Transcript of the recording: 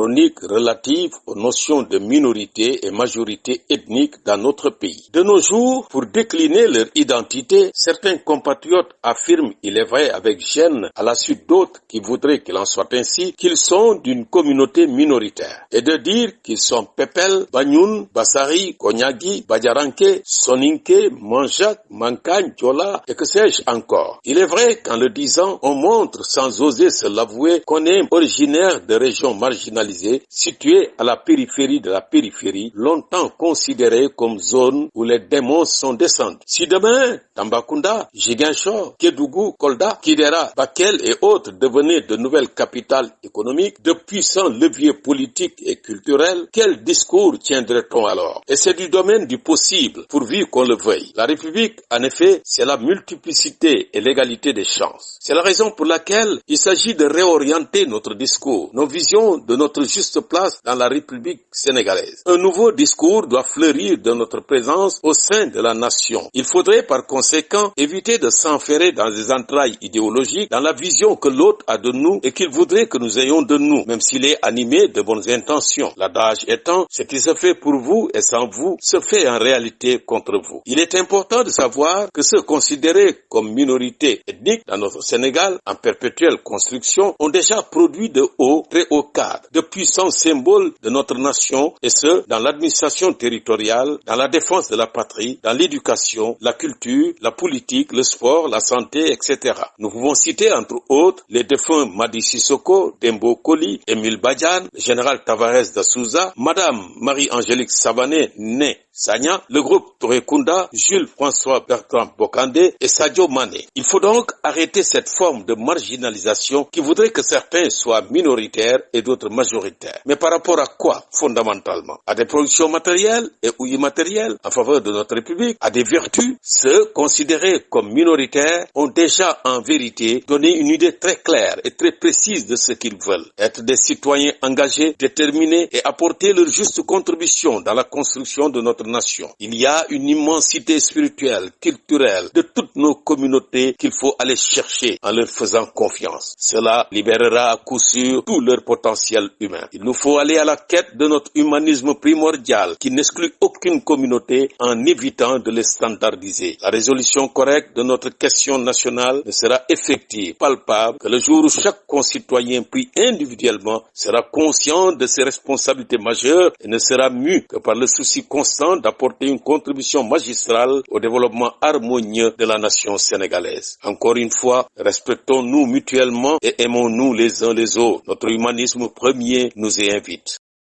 chronique relative aux notions de minorité et majorité ethnique dans notre pays. De nos jours, pour décliner leur identité, certains compatriotes affirment, il est vrai avec gêne, à la suite d'autres qui voudraient qu'il en soit ainsi, qu'ils sont d'une communauté minoritaire. Et de dire qu'ils sont Pepel, Banyoun, Bassari, Konyagi, Badjaranke, Soninke, Manjak, Mankagne, Djola et que sais-je encore. Il est vrai qu'en le disant, on montre sans oser se l'avouer qu'on est originaire de régions marginalisées situées à la périphérie de la périphérie, longtemps considérées comme zones où les démons sont descendus. Si demain, Tambakunda, Jigenshore, Kedougou, Kolda, Kidera, Bakel et autres devenaient de nouvelles capitales économiques, de puissants leviers politiques et culturels, quel discours tiendrait-on alors? Et c'est du domaine du possible, pourvu qu'on le veuille. La République, en effet, c'est la multiplicité et l'égalité des chances. C'est la raison pour laquelle il s'agit de réorienter notre discours, nos visions de notre juste place dans la République sénégalaise. Un nouveau discours doit fleurir de notre présence au sein de la nation. Il faudrait par conséquent éviter de s'enferrer dans des entrailles idéologiques, dans la vision que l'autre a de nous et qu'il voudrait que nous ayons de nous, même s'il est animé de bonnes intentions. L'adage étant, ce qui se fait pour vous et sans vous se fait en réalité contre vous. Il est important de savoir que ceux considérés comme minorité ethnique dans notre Sénégal en perpétuelle construction ont déjà produit de hauts, très hauts cadres, puissants symboles de notre nation et ce, dans l'administration territoriale, dans la défense de la patrie, dans l'éducation, la culture, la politique, le sport, la santé, etc. Nous pouvons citer entre autres les défunts Madi Sissoko, Dembo Koli, Emile Badjan, général Tavares da Souza, Madame Marie-Angélique Savané, née Sanya, le groupe Torekunda, Jules François Bertrand Bokandé et Sadio Mané. Il faut donc arrêter cette forme de marginalisation qui voudrait que certains soient minoritaires et d'autres majoritaires. Mais par rapport à quoi, fondamentalement? À des productions matérielles et ou immatérielles en faveur de notre République, à des vertus? Ceux considérés comme minoritaires ont déjà en vérité donné une idée très claire et très précise de ce qu'ils veulent. Être des citoyens engagés, déterminés et apporter leur juste contribution dans la construction de notre nation. Il y a une immensité spirituelle, culturelle de toutes nos communautés qu'il faut aller chercher en leur faisant confiance. Cela libérera à coup sûr tout leur potentiel Il nous faut aller à la quête de notre humanisme primordial qui n'exclut aucune communauté en évitant de les standardiser. La résolution correcte de notre question nationale ne sera effective, palpable, que le jour où chaque concitoyen pris individuellement sera conscient de ses responsabilités majeures et ne sera mu que par le souci constant d'apporter une contribution magistrale au développement harmonieux de la nation sénégalaise. Encore une fois, respectons-nous mutuellement et aimons-nous les uns les autres. Notre humanisme premier nous y invite.